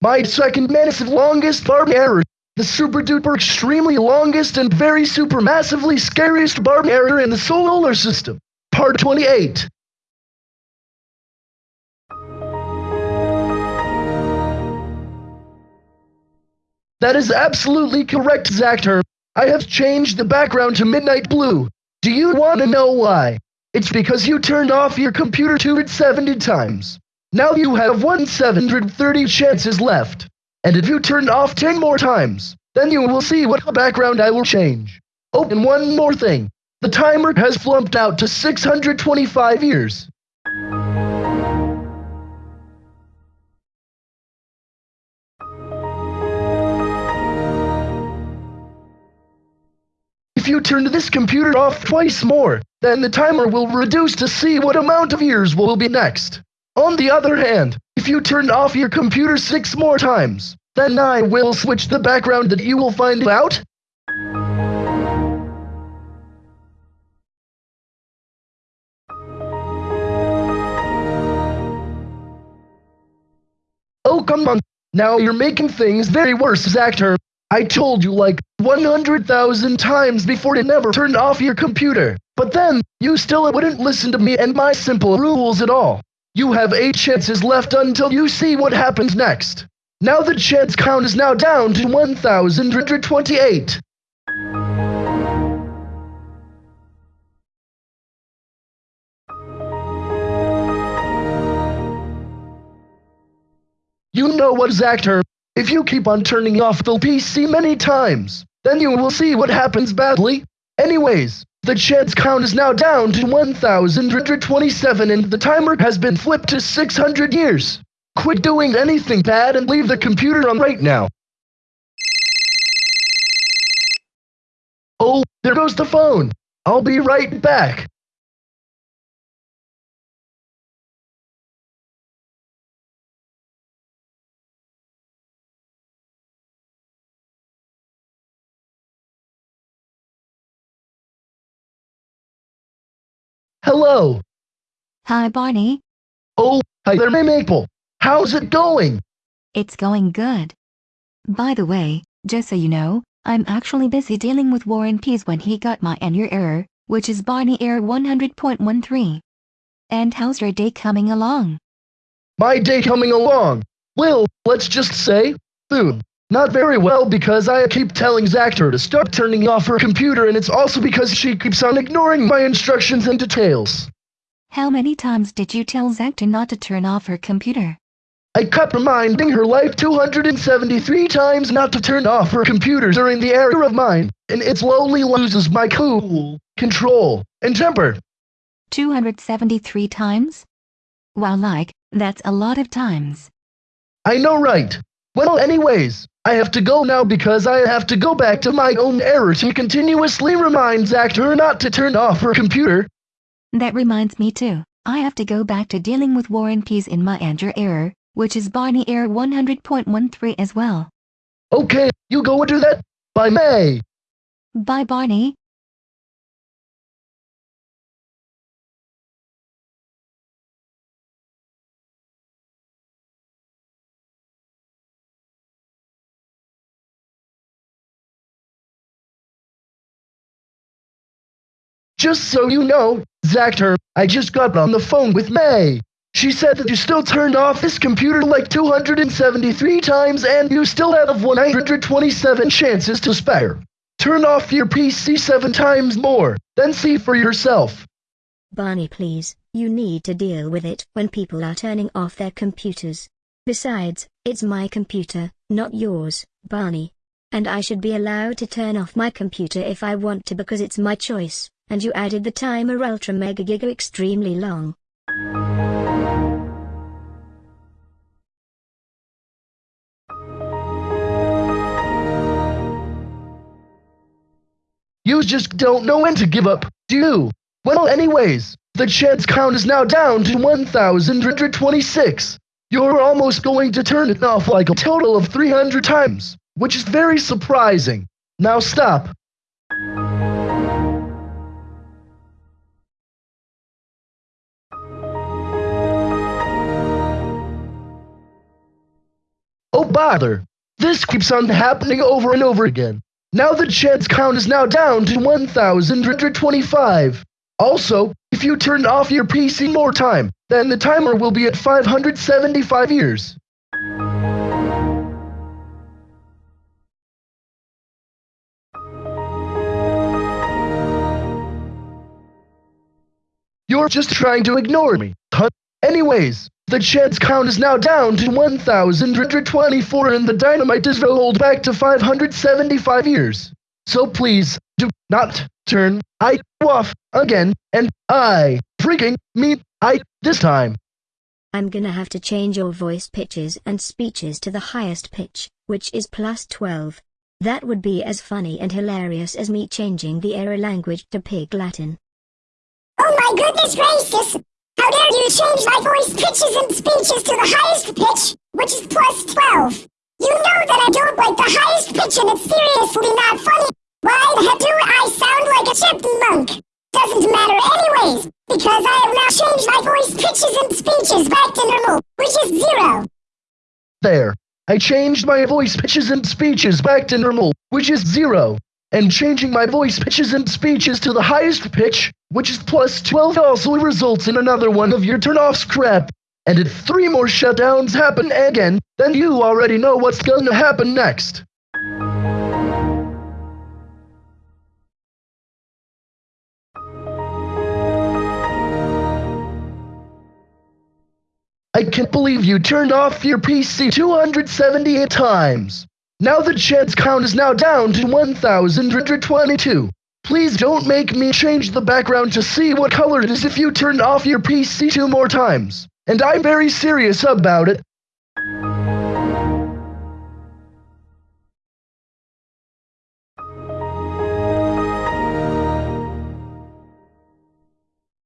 My second massive longest barb error. The super duper extremely longest and very super massively scariest barb error in the solar system. Part 28. That is absolutely correct, Zactor. I have changed the background to midnight blue. Do you want to know why? It's because you turned off your computer 270 times. Now you have 1730 chances left. And if you turn off 10 more times, then you will see what background I will change. Oh, and one more thing. The timer has flumped out to 625 years. If you turn this computer off twice more, then the timer will reduce to see what amount of years will be next. On the other hand, if you turn off your computer six more times, then I will switch the background that you will find out. Oh, come on. Now you're making things very worse, Zactor. I told you like 100,000 times before to never turn off your computer. But then, you still wouldn't listen to me and my simple rules at all. You have 8 chances left until you see what happens next. Now the chance count is now down to 1,128. You know what, Zactor? If you keep on turning off the PC many times, then you will see what happens badly. Anyways, the chance count is now down to 1,127 and the timer has been flipped to 600 years. Quit doing anything bad and leave the computer on right now. Oh, there goes the phone. I'll be right back. Hello. Hi, Barney. Oh, hi there, Maple. How's it going? It's going good. By the way, just so you know, I'm actually busy dealing with War and Peace when he got my and your error, which is Barney error 100.13. And how's your day coming along? My day coming along. Well, let's just say, soon. Not very well because I keep telling Zactor to stop turning off her computer and it's also because she keeps on ignoring my instructions and details. How many times did you tell Zactor not to turn off her computer? I kept reminding her life 273 times not to turn off her computer during the error of mine, and it slowly loses my cool, control, and temper. 273 times? Wow, like, that's a lot of times. I know, right? Well, anyways, I have to go now because I have to go back to my own error to continuously remind Zactor not to turn off her computer. That reminds me too. I have to go back to dealing with War and Peace in my Andrew error, which is Barney error 100.13 as well. Okay, you go and do that. Bye, May. Bye, Barney. Just so you know, Zactor, I just got on the phone with May. She said that you still turned off this computer like 273 times and you still have 127 chances to spare. Turn off your PC seven times more, then see for yourself. Barney please, you need to deal with it when people are turning off their computers. Besides, it's my computer, not yours, Barney. And I should be allowed to turn off my computer if I want to because it's my choice and you added the timer ultra mega giga extremely long. You just don't know when to give up, do you? Well, anyways, the chance count is now down to 1,126. You're almost going to turn it off like a total of 300 times, which is very surprising. Now stop. Bother. This keeps on happening over and over again. Now the chance count is now down to 1,125. Also, if you turn off your PC more time, then the timer will be at 575 years. You're just trying to ignore me. Huh? Anyways, the chance count is now down to 1,124 and the dynamite is rolled back to 575 years. So please, do not turn I off again, and I freaking mean I this time. I'm gonna have to change your voice pitches and speeches to the highest pitch, which is plus 12. That would be as funny and hilarious as me changing the error language to Pig Latin. Oh my goodness gracious! How dare you change my voice pitches and speeches to the highest pitch, which is plus 12? You know that I don't like the highest pitch and it's seriously not funny. Why the heck do I sound like a chipmunk? Doesn't matter anyways, because I have now changed my voice pitches and speeches back to normal, which is zero. There. I changed my voice pitches and speeches back to normal, which is zero. And changing my voice pitches and speeches to the highest pitch, which is plus 12 also results in another one of your turn-offs crap. And if three more shutdowns happen again, then you already know what's gonna happen next. I can't believe you turned off your PC 278 times. Now the chance count is now down to 1,122. Please don't make me change the background to see what color it is if you turn off your PC two more times. And I'm very serious about it.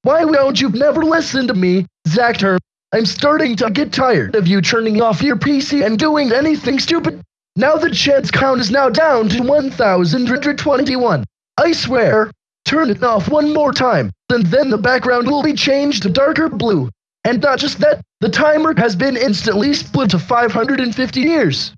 Why won't you never listen to me, Zactor? I'm starting to get tired of you turning off your PC and doing anything stupid. Now the chance count is now down to 1,121. I swear, turn it off one more time, and then the background will be changed to darker blue. And not just that, the timer has been instantly split to 550 years.